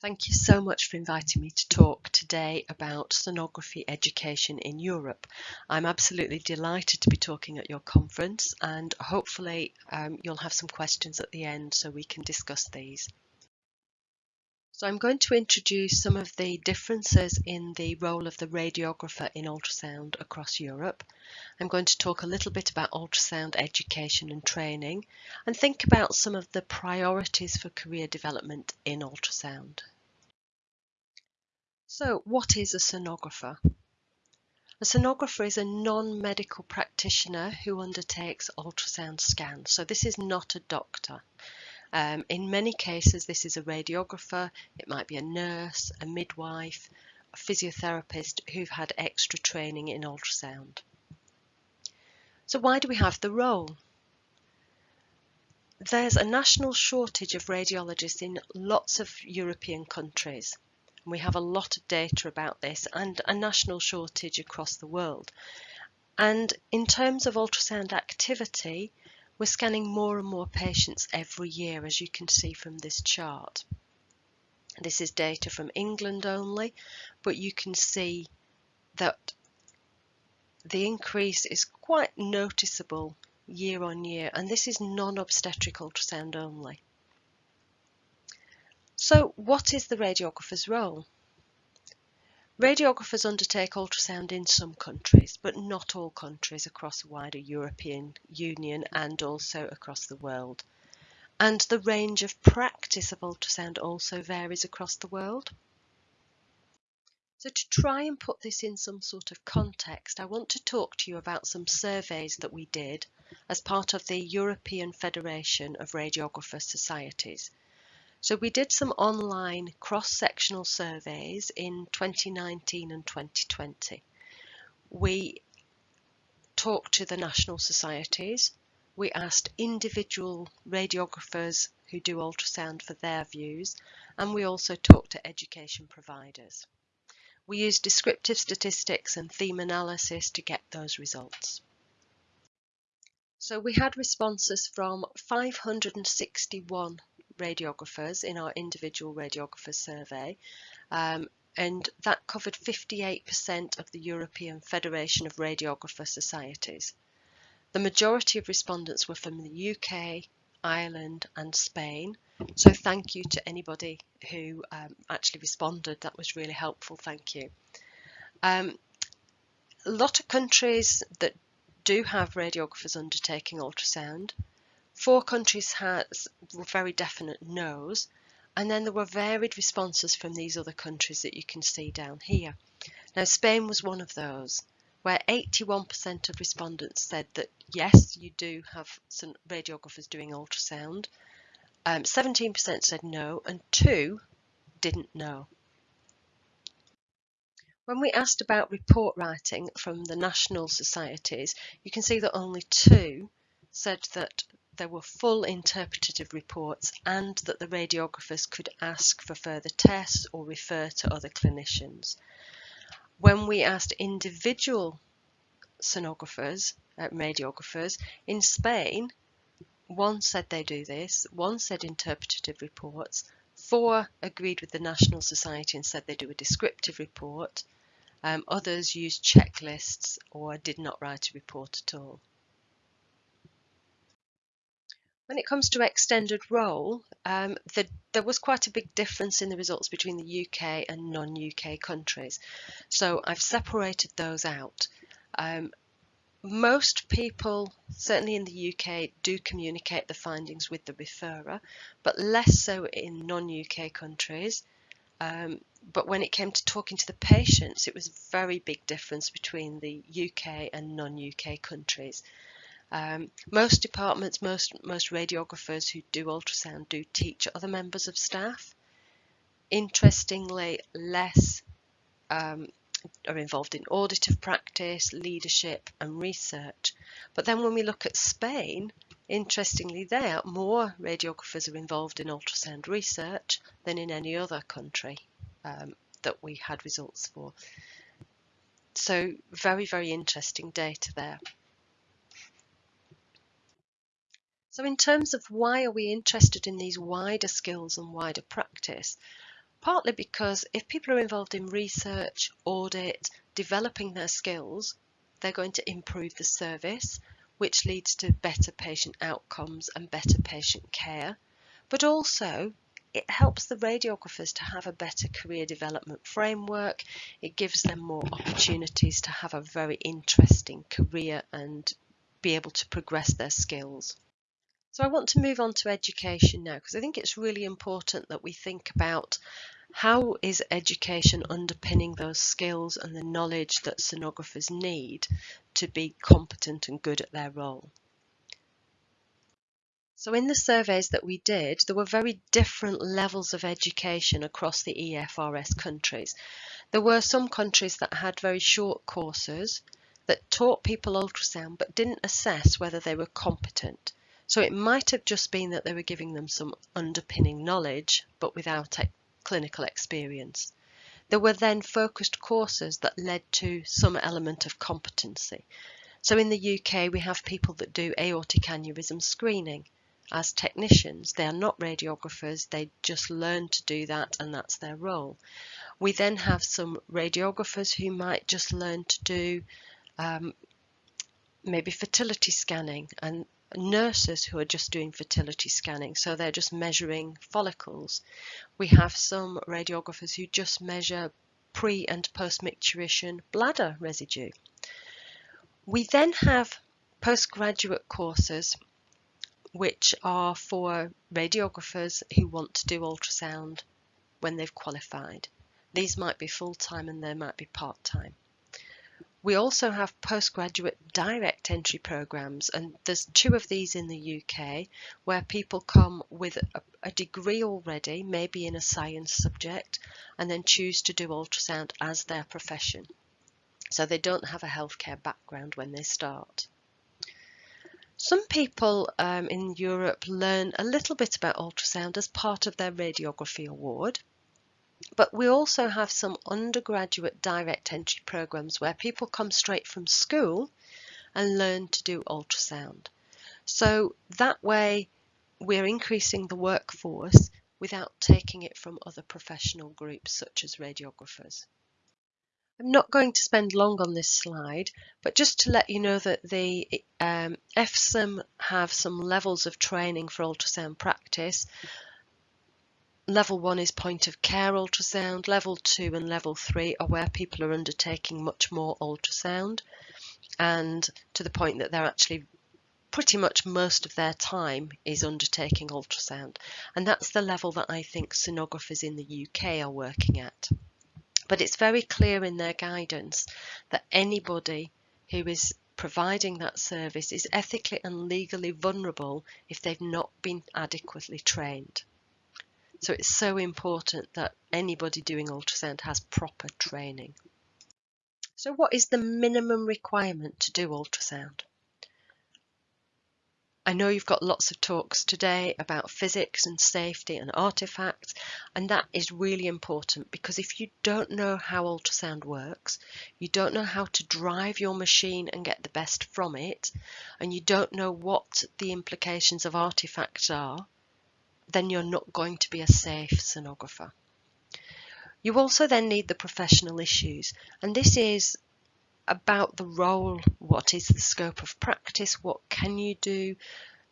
Thank you so much for inviting me to talk today about sonography education in Europe. I'm absolutely delighted to be talking at your conference and hopefully um, you'll have some questions at the end so we can discuss these. So I'm going to introduce some of the differences in the role of the radiographer in ultrasound across Europe. I'm going to talk a little bit about ultrasound education and training and think about some of the priorities for career development in ultrasound. So what is a sonographer? A sonographer is a non-medical practitioner who undertakes ultrasound scans. So this is not a doctor. Um, in many cases, this is a radiographer, it might be a nurse, a midwife, a physiotherapist who've had extra training in ultrasound. So why do we have the role? There's a national shortage of radiologists in lots of European countries. We have a lot of data about this and a national shortage across the world. And in terms of ultrasound activity, we're scanning more and more patients every year, as you can see from this chart. This is data from England only, but you can see that the increase is quite noticeable year on year, and this is non-obstetric ultrasound only. So what is the radiographer's role? Radiographers undertake ultrasound in some countries, but not all countries across the wider European Union and also across the world. And the range of practice of ultrasound also varies across the world. So to try and put this in some sort of context, I want to talk to you about some surveys that we did as part of the European Federation of Radiographer Societies. So we did some online cross-sectional surveys in 2019 and 2020. We talked to the national societies. We asked individual radiographers who do ultrasound for their views, and we also talked to education providers. We used descriptive statistics and theme analysis to get those results. So we had responses from 561 radiographers in our individual radiographer survey um, and that covered 58% of the European Federation of Radiographer Societies. The majority of respondents were from the UK, Ireland and Spain. So thank you to anybody who um, actually responded. That was really helpful. Thank you. Um, a lot of countries that do have radiographers undertaking ultrasound Four countries had very definite no's, and then there were varied responses from these other countries that you can see down here. Now, Spain was one of those, where 81% of respondents said that yes, you do have some radiographers doing ultrasound. 17% um, said no, and two didn't know. When we asked about report writing from the national societies, you can see that only two said that there were full interpretative reports and that the radiographers could ask for further tests or refer to other clinicians. When we asked individual sonographers, uh, radiographers, in Spain, one said they do this, one said interpretative reports, four agreed with the National Society and said they do a descriptive report, um, others used checklists or did not write a report at all. When it comes to extended role, um, the, there was quite a big difference in the results between the UK and non-UK countries. So I've separated those out. Um, most people, certainly in the UK, do communicate the findings with the referrer, but less so in non-UK countries. Um, but when it came to talking to the patients, it was a very big difference between the UK and non-UK countries. Um, most departments, most, most radiographers who do ultrasound do teach other members of staff. Interestingly, less um, are involved in auditive practice, leadership and research. But then when we look at Spain, interestingly there, more radiographers are involved in ultrasound research than in any other country um, that we had results for. So very, very interesting data there. So in terms of why are we interested in these wider skills and wider practice, Partly because if people are involved in research, audit, developing their skills, they're going to improve the service, which leads to better patient outcomes and better patient care. But also, it helps the radiographers to have a better career development framework. It gives them more opportunities to have a very interesting career and be able to progress their skills. So I want to move on to education now because I think it's really important that we think about how is education underpinning those skills and the knowledge that sonographers need to be competent and good at their role. So in the surveys that we did, there were very different levels of education across the EFRS countries. There were some countries that had very short courses that taught people ultrasound but didn't assess whether they were competent. So it might have just been that they were giving them some underpinning knowledge but without clinical experience. There were then focused courses that led to some element of competency. So in the UK, we have people that do aortic aneurysm screening as technicians. They are not radiographers, they just learn to do that and that's their role. We then have some radiographers who might just learn to do um, maybe fertility scanning and nurses who are just doing fertility scanning, so they're just measuring follicles. We have some radiographers who just measure pre and post micturition bladder residue. We then have postgraduate courses which are for radiographers who want to do ultrasound when they've qualified. These might be full-time and they might be part-time. We also have postgraduate direct entry programs, and there's two of these in the UK where people come with a, a, degree already, maybe in a science subject, and then choose to do ultrasound as their profession. So they don't have a healthcare background when they start. Some people um, in Europe learn a little bit about ultrasound as part of their radiography award. But we also have some undergraduate direct entry programs where people come straight from school and learn to do ultrasound. So that way we're increasing the workforce without taking it from other professional groups such as radiographers. I'm not going to spend long on this slide, but just to let you know that the um, EFSUMB have some levels of training for ultrasound practice Level 1 is point of care ultrasound. Level 2 and level 3 are where people are undertaking much more ultrasound and to the point that they're actually pretty much most of their time is undertaking ultrasound. And that's the level that I think sonographers in the UK are working at. But it's very clear in their guidance that anybody who is providing that service is ethically and legally vulnerable if they've not been adequately trained. So it's so important that anybody doing ultrasound has proper training. So what is the minimum requirement to do ultrasound? I know you've got lots of talks today about physics and safety and artifacts, and that is really important because if you don't know how ultrasound works, you don't know how to drive your machine and get the best from it, and you don't know what the implications of artifacts are, then you're not going to be a safe sonographer. You also then need the professional issues, and this is about the role, what is the scope of practice, what can you do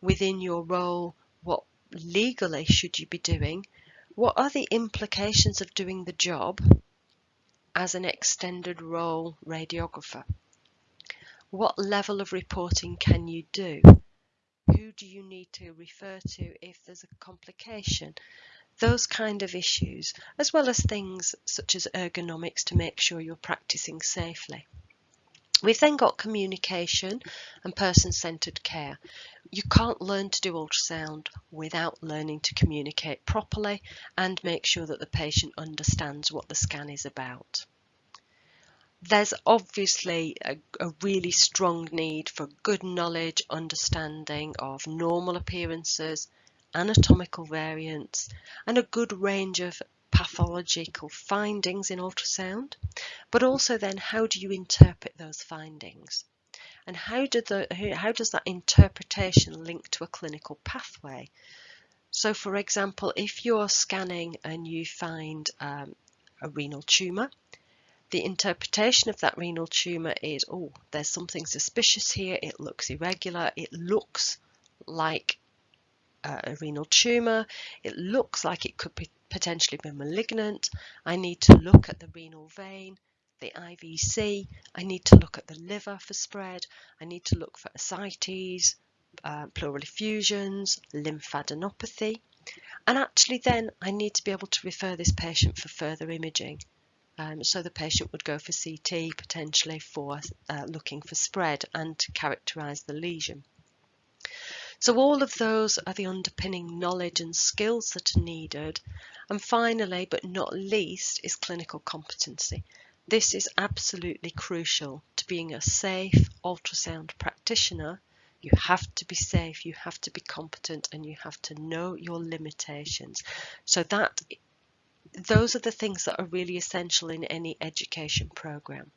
within your role, what legally should you be doing, what are the implications of doing the job as an extended role radiographer, what level of reporting can you do, who do you need to refer to if there's a complication? Those kind of issues, as well as things such as ergonomics to make sure you're practicing safely. We've then got communication and person-centred care. You can't learn to do ultrasound without learning to communicate properly and make sure that the patient understands what the scan is about there's obviously a, a, really strong need for good knowledge, understanding of normal appearances, anatomical variants, and a good range of pathological findings in ultrasound. But also then, how do you interpret those findings? And how, do the, how does that interpretation link to a clinical pathway? So for example, if you're scanning and you find um, a renal tumour, the interpretation of that renal tumour is, oh, there's something suspicious here, it looks irregular, it looks like a renal tumour, it looks like it could be potentially be malignant, I need to look at the renal vein, the IVC, I need to look at the liver for spread, I need to look for ascites, uh, pleural effusions, lymphadenopathy, and actually then I need to be able to refer this patient for further imaging. Um, so the patient would go for CT potentially for uh, looking for spread and to characterise the lesion. So all of those are the underpinning knowledge and skills that are needed. And finally, but not least, is clinical competency. This is absolutely crucial to being a safe ultrasound practitioner. You have to be safe, you have to be competent, and you have to know your limitations. So that those are the things that are really essential in any education program.